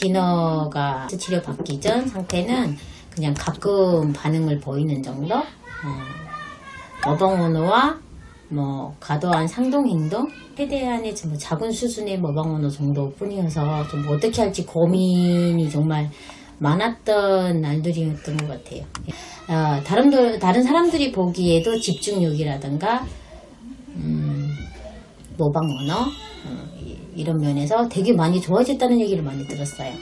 진어가 치료 받기 전 상태는 그냥 가끔 반응을 보이는 정도? 어, 머방언어와 뭐 과도한 상동 행동 최대한의 뭐 작은 수준의 머방언어 정도뿐이어서 좀 어떻게 할지 고민이 정말 많았던 날들이었던 것 같아요. 어, 다른 들- 다른 사람들이 보기에도 집중력이라든가 음, 모방 언어 어, 이- 이런 면에서 되게 많이 좋아졌다는 얘기를 많이 들었어요.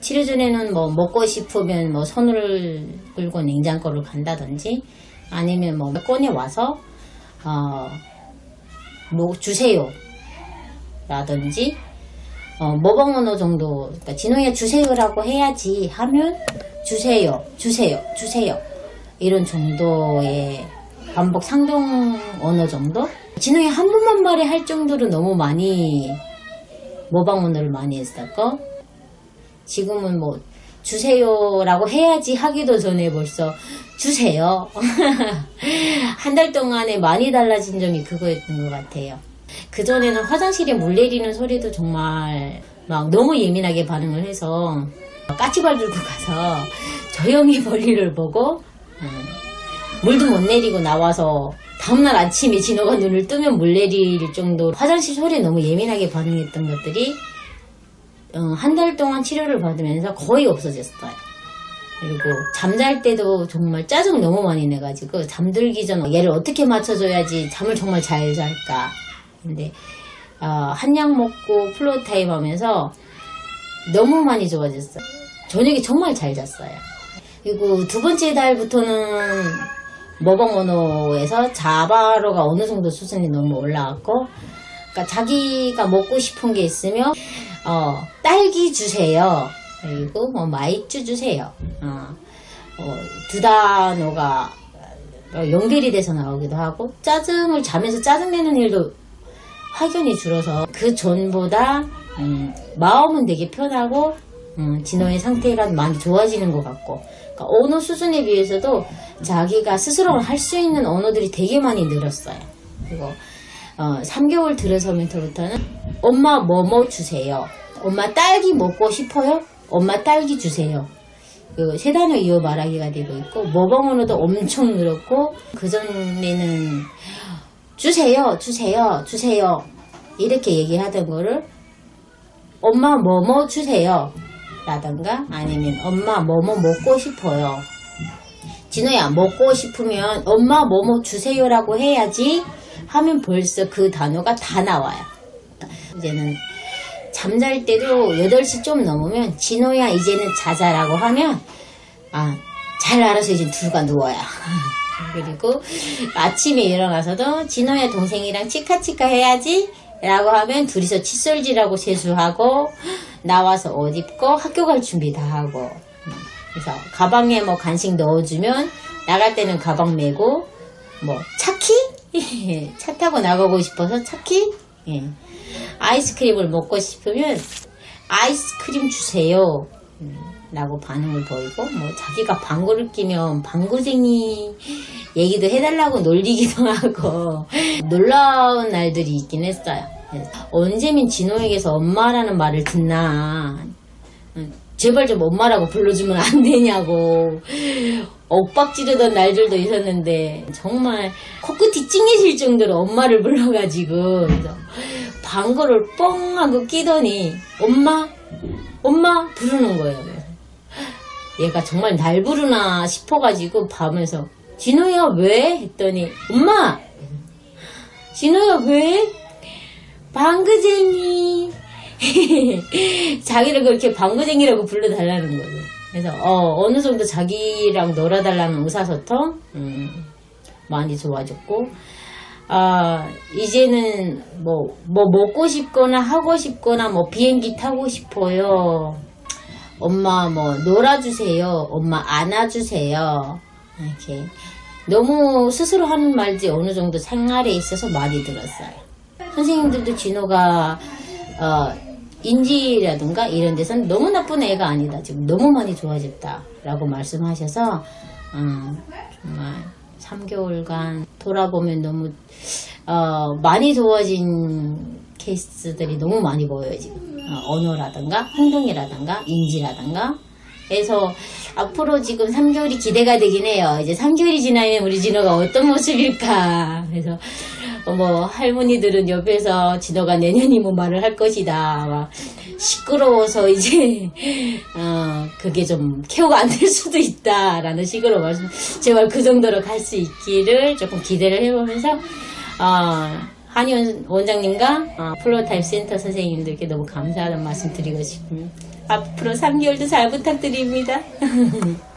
치료 전에는 뭐 먹고 싶으면 뭐 손을 끌고 냉장고를 간다든지 아니면 뭐 꺼내 와서 어, 뭐 주세요. 라든지 어, 모방 언어 정도 그러니까 진호야 주세요라고 해야지 하면 주세요 주세요 주세요. 이런 정도의 반복 상동 언어 정도? 진호야 한 번만 말해 할 정도로 너무 많이 모방 언어를 많이 했었고 지금은 뭐 주세요라고 해야지 하기도 전에 벌써 주세요. 한 달 동안에 많이 달라진 점이 그거였던 것 같아요. 그전에는 화장실에 물 내리는 소리도 정말 막 너무 예민하게 반응을 해서 까치발 들고 가서 조용히 볼일을 보고 음, 물도 못 내리고 나와서 다음날 아침에 진호가 눈을 뜨면 물 내릴 정도 화장실 소리에 너무 예민하게 반응했던 것들이 어, 한달 동안 치료를 받으면서 거의 없어졌어요. 그리고 잠잘 때도 정말 짜증 너무 많이 내가지고 잠들기 전 얘를 어떻게 맞춰줘야지 잠을 정말 잘 잘까. 근데 어, 한약 먹고 floortime 하면서 너무 많이 좋아졌어요. 저녁에 정말 잘 잤어요. 그리고 두 번째 달부터는 머벙언어에서 자바로가 어느 정도 수준이 너무 올라왔고 그러니까 자기가 먹고 싶은 게 있으면 어, 딸기 주세요. 그리고 뭐 마이쮸 주세요. 어, 어, 두 단어가 어, 연결이 돼서 나오기도 하고 짜증을 자면서 짜증내는 일도 확연히 줄어서 그 전보다 음, 마음은 되게 편하고 음, 진호의 상태가 많이 좋아지는 것 같고 그러니까 언어 수준에 비해서도 자기가 스스로 할 수 있는 언어들이 되게 많이 늘었어요. 그리고 어, 3개월 들어서부터는 엄마 뭐뭐 주세요. 엄마 딸기 먹고 싶어요? 엄마 딸기 주세요. 그 세 단어 이어 말하기가 되고 있고 모범언어도 엄청 늘었고 그 전에는 주세요, 주세요, 주세요 이렇게 얘기하던 거를 엄마 뭐뭐 주세요 라던가 아니면 엄마 뭐뭐 먹고 싶어요. 진호야 먹고 싶으면 엄마 뭐뭐 주세요 라고 해야지 하면 벌써 그 단어가 다 나와요. 이제는 잠잘 때도 8시 좀 넘으면 진호야 이제는 자자라고 하면 아 잘 알아서 이제 둘가 누워요. 그리고 아침에 일어나서도 진호야 동생이랑 치카치카 해야지 라고 하면 둘이서 칫솔질하고 세수하고 나와서 옷 입고 학교 갈 준비 다 하고 그래서 가방에 뭐 간식 넣어주면 나갈 때는 가방 메고 뭐 차키? 차 타고 나가고 싶어서 차키? 예. 아이스크림을 먹고 싶으면 아이스크림 주세요. 음, 라고 반응을 보이고 뭐 자기가 방구를 끼면 방구쟁이 얘기도 해달라고 놀리기도 하고 놀라운 날들이 있긴 했어요. 언제면 진호에게서 엄마라는 말을 듣나 음, 제발 좀 엄마라고 불러주면 안 되냐고 엇박 지르던 날들도 있었는데 정말 코끝이 찡해질 정도로 엄마를 불러가지고 방구를 뻥 하고 끼더니 엄마 엄마 부르는 거예요. 얘가 정말 날 부르나 싶어가지고 밤에서 진호야 왜? 했더니 엄마 진호야 왜? 방구쟁이 자기를 그렇게 방구쟁이라고 불러달라는 거죠. 그래서 어, 어느 정도 자기랑 놀아달라는 의사소통 음, 많이 좋아졌고 아 이제는 뭐 뭐 먹고 싶거나 하고 싶거나 뭐 비행기 타고 싶어요. 엄마 뭐 놀아주세요. 엄마 안아주세요. 이렇게 너무 스스로 하는 말지 어느 정도 생활에 있어서 많이 들었어요. 선생님들도 진호가 어, 인지라든가 이런 데서는 너무 나쁜 애가 아니다. 지금 너무 많이 좋아졌다 라고 말씀하셔서 음, 정말 3개월간 돌아보면 너무 어, 많이 좋아진 케이스들이 너무 많이 보여요 지금 어, 언어라든가 행동이라든가 인지라든가 그래서 앞으로 지금 3개월이 기대가 되긴 해요. 이제 3개월이 지나면 우리 진호가 어떤 모습일까. 그래서 어, 뭐 할머니들은 옆에서 진호가 내년이면 말을 할 것이다. 막 시끄러워서 이제 어 그게 좀 케어가 안 될 수도 있다라는 식으로 말씀 제발 그 정도로 갈 수 있기를 조금 기대를 해보면서 어 한의원 원장님과 어, floortime 센터 선생님들께 너무 감사하다는 말씀 드리고 싶습니다. 앞으로 3개월도 잘 부탁드립니다.